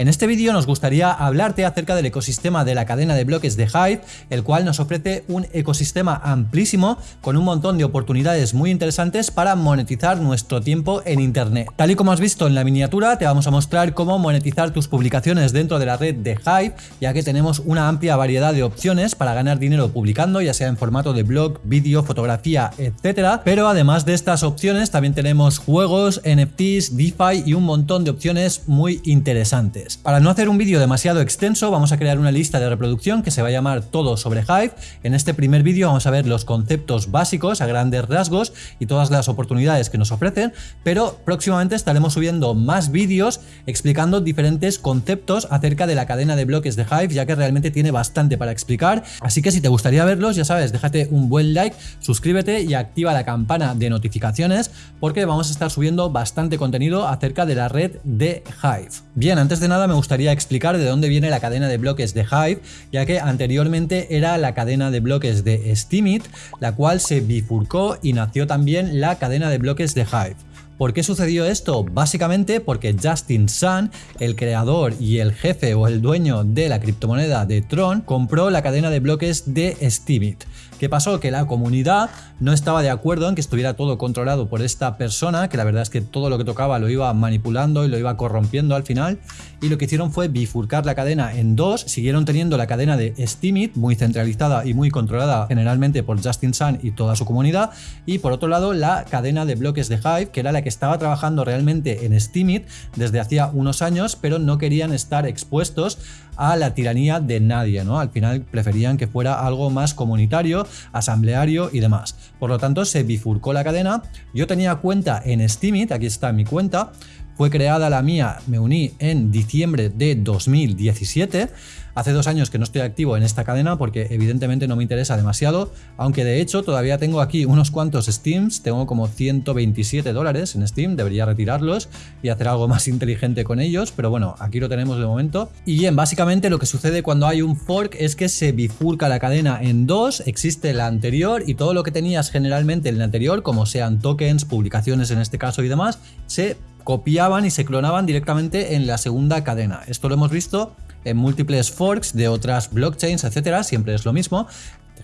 En este vídeo nos gustaría hablarte acerca del ecosistema de la cadena de bloques de Hive, el cual nos ofrece un ecosistema amplísimo con un montón de oportunidades muy interesantes para monetizar nuestro tiempo en internet. Tal y como has visto en la miniatura, te vamos a mostrar cómo monetizar tus publicaciones dentro de la red de Hive, ya que tenemos una amplia variedad de opciones para ganar dinero publicando, ya sea en formato de blog, vídeo, fotografía, etcétera. Pero además de estas opciones, también tenemos juegos, NFTs, DeFi y un montón de opciones muy interesantes. Para no hacer un vídeo demasiado extenso, vamos a crear una lista de reproducción que se va a llamar Todo sobre Hive. En este primer vídeo vamos a ver los conceptos básicos a grandes rasgos y todas las oportunidades que nos ofrecen, pero próximamente estaremos subiendo más vídeos explicando diferentes conceptos acerca de la cadena de bloques de Hive, ya que realmente tiene bastante para explicar. Así que si te gustaría verlos, ya sabes, déjate un buen like, suscríbete y activa la campana de notificaciones porque vamos a estar subiendo bastante contenido acerca de la red de Hive. Bien, antes de nada me gustaría explicar de dónde viene la cadena de bloques de Hive, ya que anteriormente era la cadena de bloques de Steemit, la cual se bifurcó y nació también la cadena de bloques de Hive. ¿Por qué sucedió esto? Básicamente porque Justin Sun, el creador y el jefe o el dueño de la criptomoneda de Tron, compró la cadena de bloques de Steemit. ¿Qué pasó? Que la comunidad no estaba de acuerdo en que estuviera todo controlado por esta persona, que la verdad es que todo lo que tocaba lo iba manipulando y lo iba corrompiendo al final, y lo que hicieron fue bifurcar la cadena en dos, siguieron teniendo la cadena de Steemit, muy centralizada y muy controlada generalmente por Justin Sun y toda su comunidad, y por otro lado la cadena de bloques de Hive, que era la que estaba trabajando realmente en Steemit desde hacía unos años, pero no querían estar expuestos a la tiranía de nadie, ¿no? Al final preferían que fuera algo más comunitario, asambleario y demás. Por lo tanto, se bifurcó la cadena. Yo tenía cuenta en Steemit, aquí está mi cuenta, fue creada la mía, me uní en diciembre de 2017 Hace dos años que no estoy activo en esta cadena porque evidentemente no me interesa demasiado, aunque de hecho todavía tengo aquí unos cuantos Steams, tengo como 127 dólares en Steam, debería retirarlos y hacer algo más inteligente con ellos, pero bueno, aquí lo tenemos de momento. Y bien, básicamente lo que sucede cuando hay un fork es que se bifurca la cadena en dos, existe la anterior y todo lo que tenías generalmente en la anterior, como sean tokens, publicaciones en este caso y demás, se copiaban y se clonaban directamente en la segunda cadena. Esto lo hemos visto en múltiples forks de otras blockchains, etcétera, siempre es lo mismo.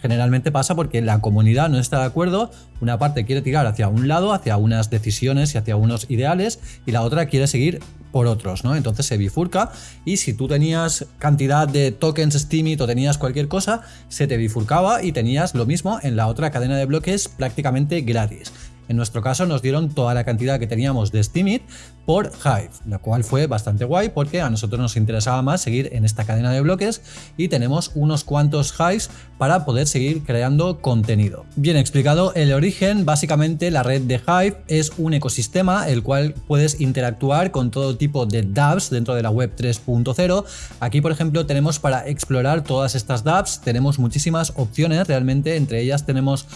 Generalmente pasa porque la comunidad no está de acuerdo, una parte quiere tirar hacia un lado, hacia unas decisiones y hacia unos ideales, y la otra quiere seguir por otros, ¿no? Entonces se bifurca y si tú tenías cantidad de tokens Steemit o tenías cualquier cosa, se te bifurcaba y tenías lo mismo en la otra cadena de bloques prácticamente gratis. En nuestro caso nos dieron toda la cantidad que teníamos de Steemit por Hive, lo cual fue bastante guay porque a nosotros nos interesaba más seguir en esta cadena de bloques y tenemos unos cuantos Hives para poder seguir creando contenido. Bien explicado el origen, básicamente la red de Hive es un ecosistema el cual puedes interactuar con todo tipo de dApps dentro de la web 3.0. Aquí por ejemplo tenemos para explorar todas estas dApps, tenemos muchísimas opciones realmente, entre ellas tenemos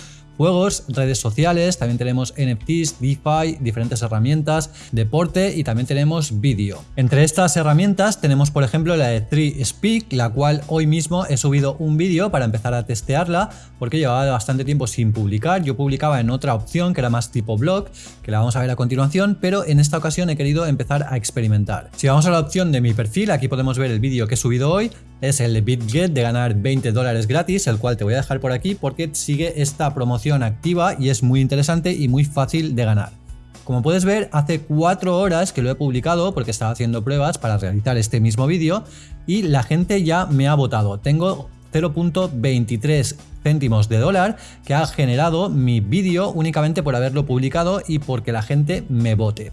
juegos, redes sociales, también tenemos NFTs, DeFi, diferentes herramientas, deporte y también tenemos vídeo. Entre estas herramientas tenemos por ejemplo la de 3Speak, la cual hoy mismo he subido un vídeo para empezar a testearla porque llevaba bastante tiempo sin publicar. Yo publicaba en otra opción que era más tipo blog, que la vamos a ver a continuación, pero en esta ocasión he querido empezar a experimentar. Si vamos a la opción de mi perfil, aquí podemos ver el vídeo que he subido hoy, es el BitGet de ganar 20 dólares gratis, el cual te voy a dejar por aquí porque sigue esta promoción activa y es muy interesante y muy fácil de ganar. Como puedes ver, hace 4 horas que lo he publicado porque estaba haciendo pruebas para realizar este mismo vídeo y la gente ya me ha votado. Tengo 0.23 céntimos de dólar que ha generado mi vídeo únicamente por haberlo publicado y porque la gente me vote.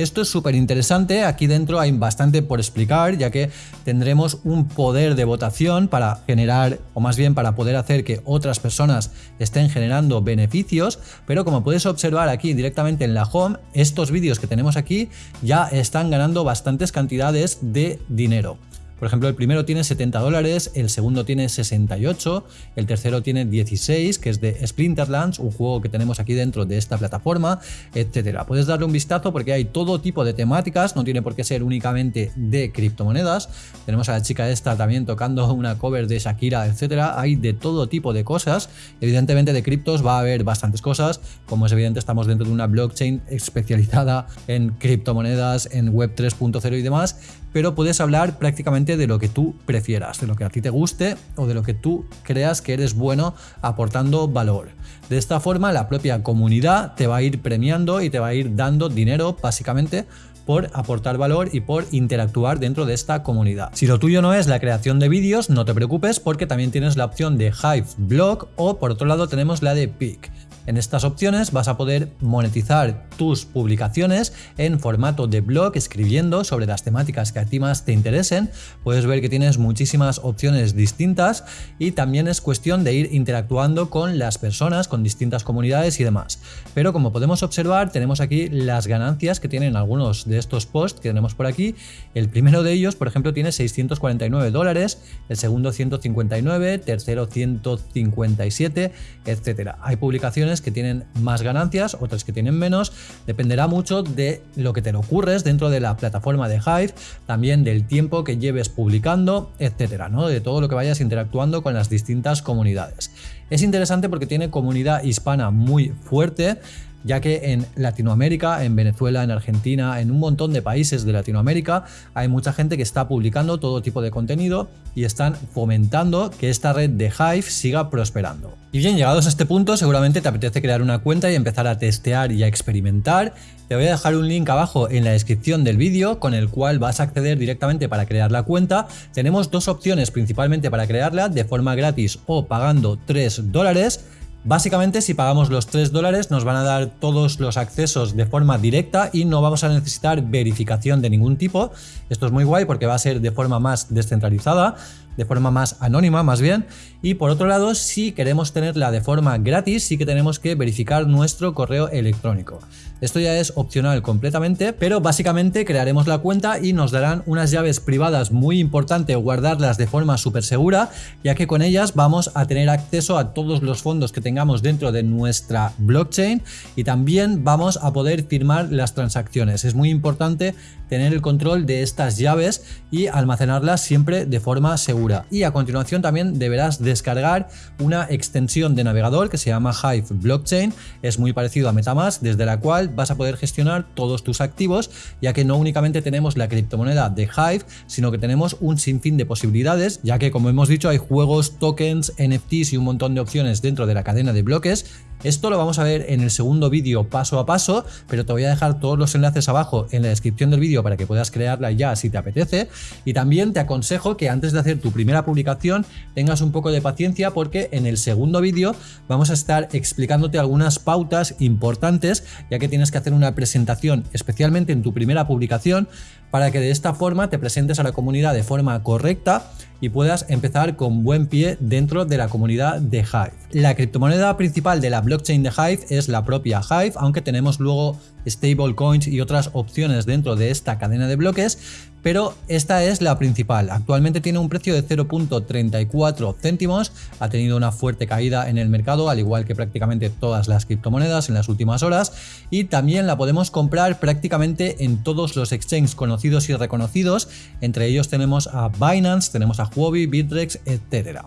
Esto es súper interesante, aquí dentro hay bastante por explicar, ya que tendremos un poder de votación para generar, o más bien para poder hacer que otras personas estén generando beneficios, pero como puedes observar aquí directamente en la home, estos vídeos que tenemos aquí ya están ganando bastantes cantidades de dinero. Por ejemplo, el primero tiene 70 dólares, el segundo tiene 68, el tercero tiene 16, que es de Splinterlands, un juego que tenemos aquí dentro de esta plataforma, etcétera. Puedes darle un vistazo porque hay todo tipo de temáticas, no tiene por qué ser únicamente de criptomonedas. Tenemos a la chica esta también tocando una cover de Shakira, etcétera. Hay de todo tipo de cosas. Evidentemente de criptos va a haber bastantes cosas, como es evidente estamos dentro de una blockchain especializada en criptomonedas, en web 3.0 y demás, pero puedes hablar prácticamente de lo que tú prefieras, de lo que a ti te guste o de lo que tú creas que eres bueno aportando valor. De esta forma la propia comunidad te va a ir premiando y te va a ir dando dinero básicamente por aportar valor y por interactuar dentro de esta comunidad. Si lo tuyo no es la creación de vídeos, no te preocupes porque también tienes la opción de Hive Blog o por otro lado tenemos la de Pick. En estas opciones vas a poder monetizar tus publicaciones en formato de blog, escribiendo sobre las temáticas que a ti más te interesen. Puedes ver que tienes muchísimas opciones distintas y también es cuestión de ir interactuando con las personas, con distintas comunidades y demás. Pero como podemos observar, tenemos aquí las ganancias que tienen algunos de estos posts que tenemos por aquí. El primero de ellos, por ejemplo, tiene 649 dólares, el segundo 159, tercero 157, etcétera. Hay publicaciones que tienen más ganancias, otras que tienen menos. Dependerá mucho de lo que te lo ocurres dentro de la plataforma de Hive, también del tiempo que lleves publicando, etcétera, ¿no? De todo lo que vayas interactuando con las distintas comunidades. Es interesante porque tiene comunidad hispana muy fuerte ya que en Latinoamérica, en Venezuela, en Argentina, en un montón de países de Latinoamérica, hay mucha gente que está publicando todo tipo de contenido y están fomentando que esta red de Hive siga prosperando. Y bien, llegados a este punto, seguramente te apetece crear una cuenta y empezar a testear y a experimentar. Te voy a dejar un link abajo en la descripción del vídeo con el cual vas a acceder directamente para crear la cuenta. Tenemos dos opciones principalmente para crearla, de forma gratis o pagando 3 dólares. Básicamente si pagamos los 3 dólares nos van a dar todos los accesos de forma directa y no vamos a necesitar verificación de ningún tipo. Esto es muy guay porque va a ser de forma más descentralizada, de forma más anónima más bien. Y por otro lado, si queremos tenerla de forma gratis, sí que tenemos que verificar nuestro correo electrónico. Esto ya es opcional completamente, pero básicamente crearemos la cuenta y nos darán unas llaves privadas muy importante guardarlas de forma súper segura, ya que con ellas vamos a tener acceso a todos los fondos que tengamos dentro de nuestra blockchain y también vamos a poder firmar las transacciones. Es muy importante tener el control de estas llaves y almacenarlas siempre de forma segura. Y a continuación también deberás descargar una extensión de navegador que se llama Hive Blockchain. Es muy parecido a Metamask, desde la cual vas a poder gestionar todos tus activos, ya que no únicamente tenemos la criptomoneda de Hive, sino que tenemos un sinfín de posibilidades, ya que como hemos dicho hay juegos, tokens, NFTs y un montón de opciones dentro de la cadena de bloques esto lo vamos a ver en el segundo vídeo paso a paso, pero te voy a dejar todos los enlaces abajo en la descripción del vídeo para que puedas crearla ya si te apetece. Y también te aconsejo que antes de hacer tu primera publicación tengas un poco de paciencia porque en el segundo vídeo vamos a estar explicándote algunas pautas importantes ya que tienes que hacer una presentación especialmente en tu primera publicación para que de esta forma te presentes a la comunidad de forma correcta y puedas empezar con buen pie dentro de la comunidad de Hive. La criptomoneda principal de la blockchain de Hive es la propia Hive, aunque tenemos luego stablecoins y otras opciones dentro de esta cadena de bloques, pero esta es la principal. Actualmente tiene un precio de 0.34 céntimos, ha tenido una fuerte caída en el mercado, al igual que prácticamente todas las criptomonedas en las últimas horas, y también la podemos comprar prácticamente en todos los exchanges conocidos y reconocidos, entre ellos tenemos a Binance, tenemos a Huobi, Bitrex, etcétera.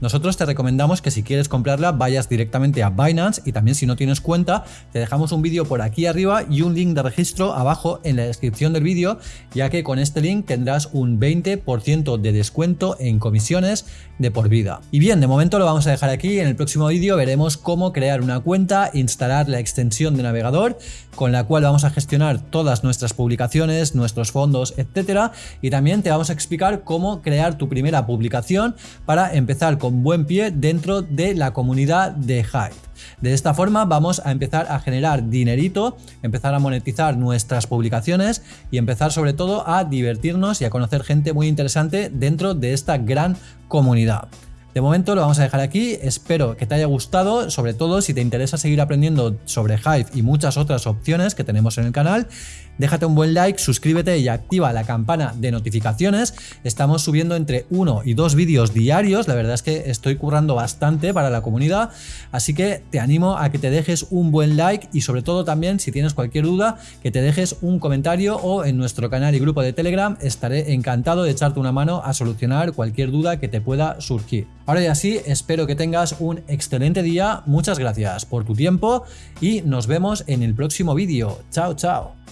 Nosotros te recomendamos que si quieres comprarla vayas directamente a Binance y también si no tienes cuenta te dejamos un vídeo por aquí arriba y un link de registro abajo en la descripción del vídeo ya que con este link tendrás un 20% de descuento en comisiones de por vida. Y bien, de momento lo vamos a dejar aquí, en el próximo vídeo veremos cómo crear una cuenta, instalar la extensión de navegador con la cual vamos a gestionar todas nuestras publicaciones, nuestros fondos, etcétera y también te vamos a explicar cómo crear tu primera publicación para empezar con buen pie dentro de la comunidad de Hive. De esta forma vamos a empezar a generar dinerito, empezar a monetizar nuestras publicaciones y empezar sobre todo a divertirnos y a conocer gente muy interesante dentro de esta gran comunidad. De momento lo vamos a dejar aquí, espero que te haya gustado, sobre todo si te interesa seguir aprendiendo sobre Hive y muchas otras opciones que tenemos en el canal. Déjate un buen like, suscríbete y activa la campana de notificaciones. Estamos subiendo entre uno y dos vídeos diarios, la verdad es que estoy currando bastante para la comunidad, así que te animo a que te dejes un buen like y sobre todo también si tienes cualquier duda que te dejes un comentario o en nuestro canal y grupo de Telegram estaré encantado de echarte una mano a solucionar cualquier duda que te pueda surgir. Ahora y así espero que tengas un excelente día, muchas gracias por tu tiempo y nos vemos en el próximo vídeo. Chao, chao.